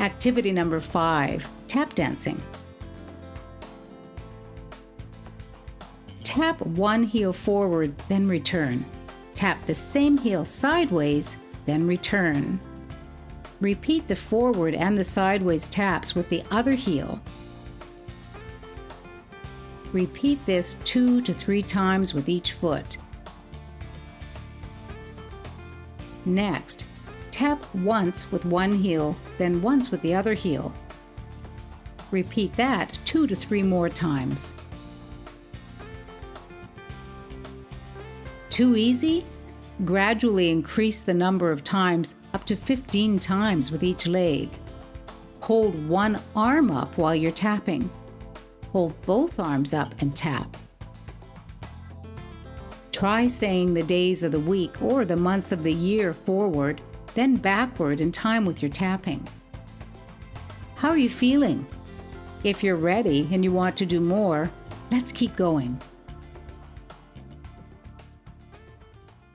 Activity number five, tap dancing. Tap one heel forward, then return. Tap the same heel sideways, then return. Repeat the forward and the sideways taps with the other heel. Repeat this two to three times with each foot. Next, tap once with one heel, then once with the other heel. Repeat that two to three more times. Too easy? Gradually increase the number of times up to 15 times with each leg. Hold one arm up while you're tapping. Hold both arms up and tap. Try saying the days of the week or the months of the year forward, then backward in time with your tapping. How are you feeling? If you're ready and you want to do more, let's keep going.